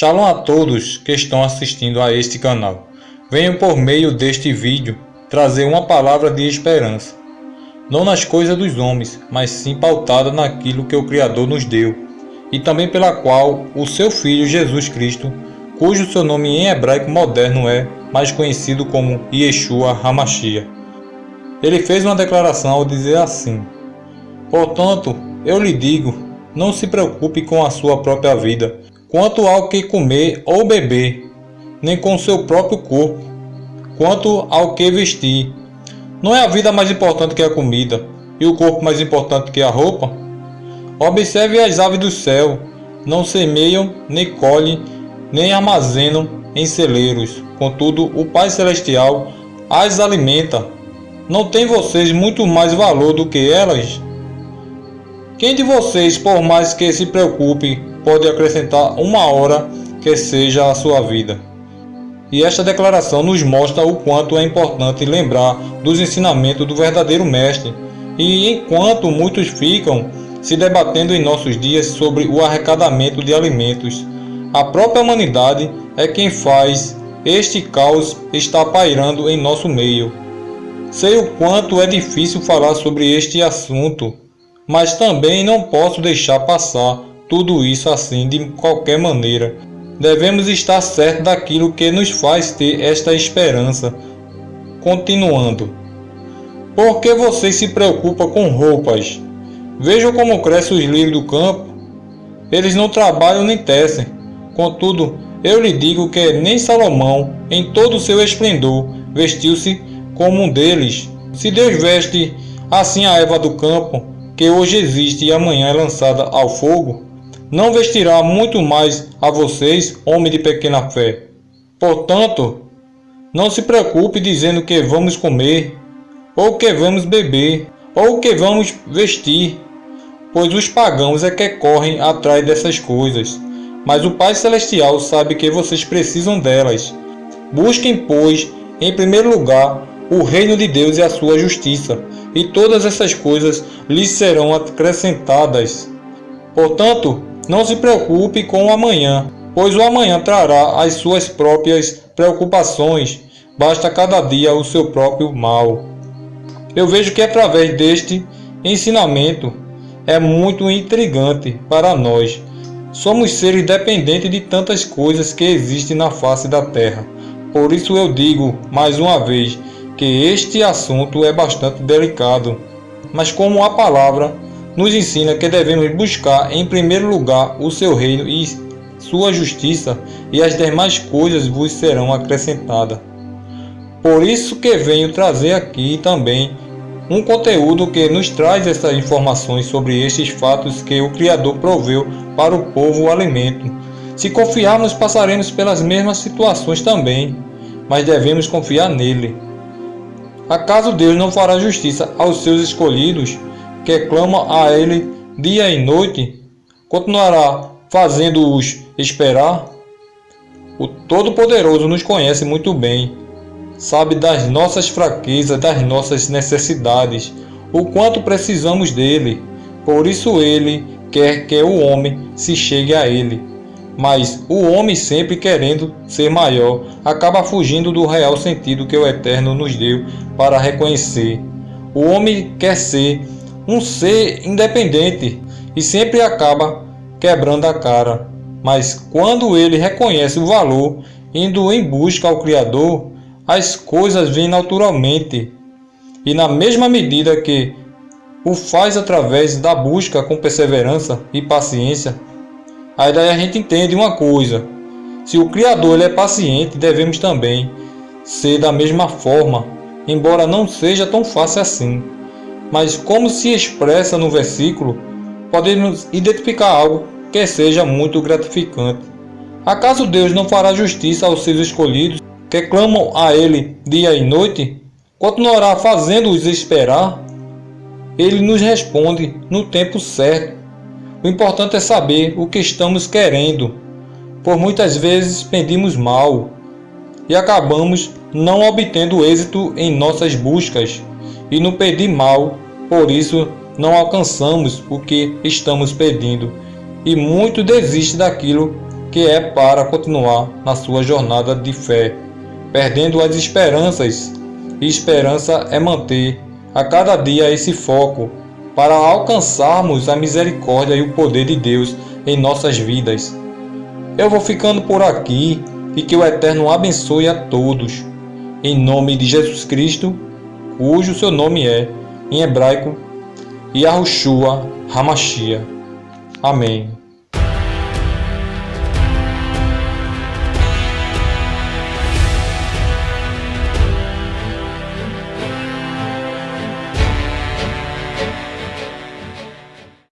Shalom a todos que estão assistindo a este canal. Venho por meio deste vídeo trazer uma palavra de esperança. Não nas coisas dos homens, mas sim pautada naquilo que o Criador nos deu, e também pela qual o seu Filho Jesus Cristo, cujo seu nome em hebraico moderno é mais conhecido como Yeshua Hamashia. Ele fez uma declaração ao dizer assim: Portanto, eu lhe digo, não se preocupe com a sua própria vida, quanto ao que comer ou beber, nem com seu próprio corpo, quanto ao que vestir. Não é a vida mais importante que a comida, e o corpo mais importante que a roupa? Observe as aves do céu, não semeiam, nem colhem, nem armazenam em celeiros. Contudo, o Pai Celestial as alimenta. Não tem vocês muito mais valor do que elas? Quem de vocês, por mais que se preocupe pode acrescentar uma hora que seja a sua vida. E esta declaração nos mostra o quanto é importante lembrar dos ensinamentos do verdadeiro Mestre. E enquanto muitos ficam se debatendo em nossos dias sobre o arrecadamento de alimentos, a própria humanidade é quem faz este caos estar pairando em nosso meio. Sei o quanto é difícil falar sobre este assunto, mas também não posso deixar passar tudo isso assim de qualquer maneira. Devemos estar certos daquilo que nos faz ter esta esperança. Continuando. Por que vocês se preocupam com roupas? Vejam como crescem os lírios do campo. Eles não trabalham nem tecem. Contudo, eu lhe digo que nem Salomão, em todo o seu esplendor, vestiu-se como um deles. Se Deus veste assim a erva do campo, que hoje existe e amanhã é lançada ao fogo, não vestirá muito mais a vocês, homem de pequena fé. Portanto, não se preocupe dizendo que vamos comer, ou que vamos beber, ou que vamos vestir, pois os pagãos é que correm atrás dessas coisas. Mas o Pai Celestial sabe que vocês precisam delas. Busquem, pois, em primeiro lugar, o reino de Deus e a sua justiça, e todas essas coisas lhes serão acrescentadas. Portanto, não se preocupe com o amanhã, pois o amanhã trará as suas próprias preocupações. Basta cada dia o seu próprio mal. Eu vejo que através deste ensinamento é muito intrigante para nós. Somos seres dependentes de tantas coisas que existem na face da terra. Por isso eu digo mais uma vez que este assunto é bastante delicado. Mas como a palavra nos ensina que devemos buscar em primeiro lugar o seu reino e sua justiça, e as demais coisas vos serão acrescentadas. Por isso que venho trazer aqui também um conteúdo que nos traz essas informações sobre estes fatos que o Criador proveu para o povo o alimento. Se confiarmos, passaremos pelas mesmas situações também, mas devemos confiar nele. Acaso Deus não fará justiça aos seus escolhidos? que clama a ele dia e noite, continuará fazendo-os esperar? O Todo-Poderoso nos conhece muito bem, sabe das nossas fraquezas, das nossas necessidades, o quanto precisamos dele. Por isso ele quer que o homem se chegue a ele. Mas o homem, sempre querendo ser maior, acaba fugindo do real sentido que o Eterno nos deu para reconhecer. O homem quer ser um ser independente e sempre acaba quebrando a cara. Mas quando ele reconhece o valor, indo em busca ao Criador, as coisas vêm naturalmente. E na mesma medida que o faz através da busca com perseverança e paciência, aí daí a gente entende uma coisa. Se o Criador ele é paciente, devemos também ser da mesma forma, embora não seja tão fácil assim mas como se expressa no versículo, podemos identificar algo que seja muito gratificante. Acaso Deus não fará justiça aos seus escolhidos, que clamam a Ele dia e noite? Continuará fazendo-os esperar? Ele nos responde no tempo certo. O importante é saber o que estamos querendo, por muitas vezes pedimos mal e acabamos não obtendo êxito em nossas buscas. E no pedir mal, por isso não alcançamos o que estamos pedindo, e muito desiste daquilo que é para continuar na sua jornada de fé, perdendo as esperanças. E esperança é manter a cada dia esse foco para alcançarmos a misericórdia e o poder de Deus em nossas vidas. Eu vou ficando por aqui e que o Eterno abençoe a todos. Em nome de Jesus Cristo, cujo seu nome é, em hebraico, Yahushua Hamashia. Amém.